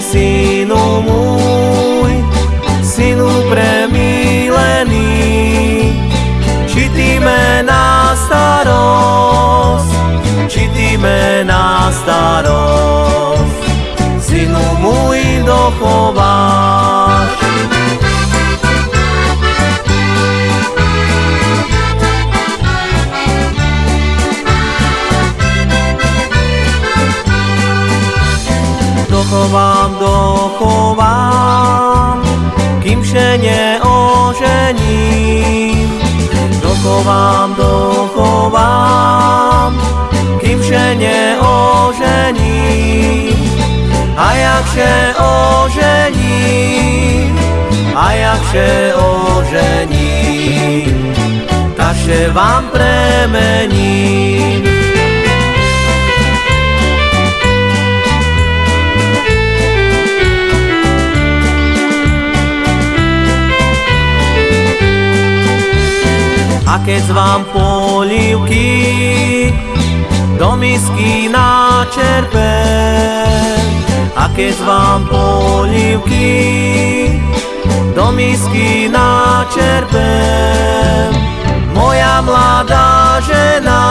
synu môj, synu premilený, či ty me na starosť, či ty me na starosť, Dochovám, dochovám, kým vše neožením. A jak vše ožením, a jak vše ožením, ta vše vám premením. A keď vám polívky. Do misky načerpem, a keď vám polívky. Do misky načerpem, moja mladá žena,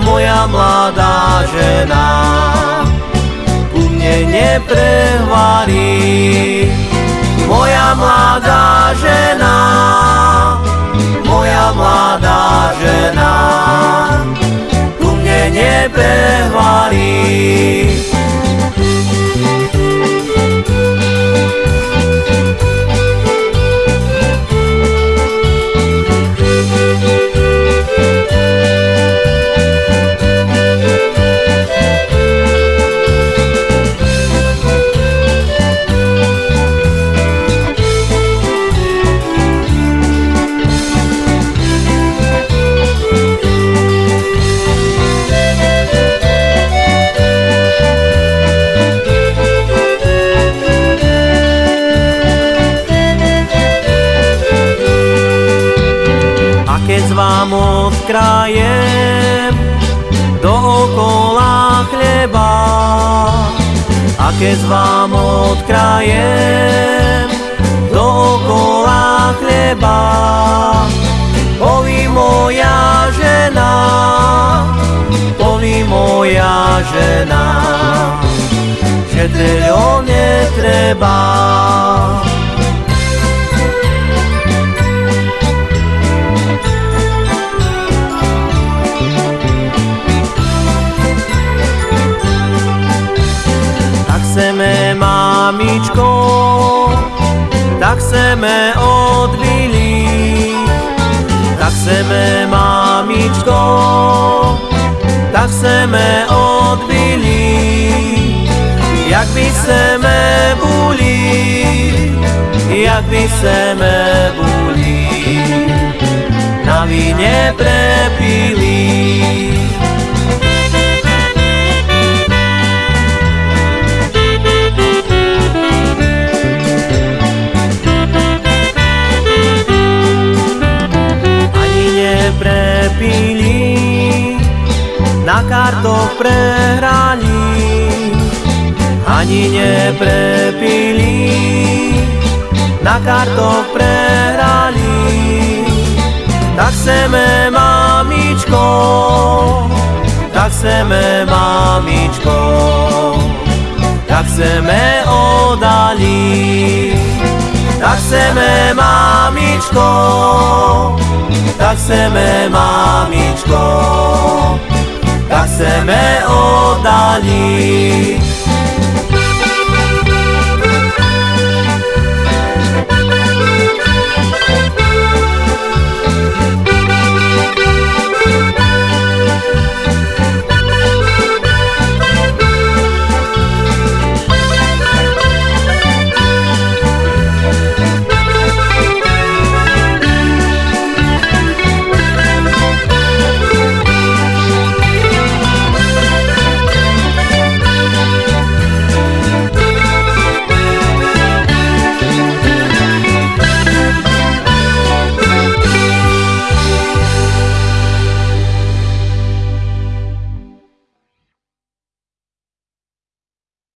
moja mladá žena, u mne neprehvarí, mne neprehvarí. Keď vám odkrajem dookola chleba. A keď vám odkrajem dookola chleba, poví moja žena, poví moja žena, že teľo netreba. Mamičko, tak chceme odbili. Tak chceme, mamičko, tak chceme odbili. Jak by chceme boli, jak by chceme boli, na prepili. prepili, na kartoch prehrali, ani neprepili, na kartoch prehrali. Tak chceme, mamičko, tak chceme, mamičko, tak chceme odali, tak chceme, mamičko, tak chceme, mamičko, chceme oddaliť.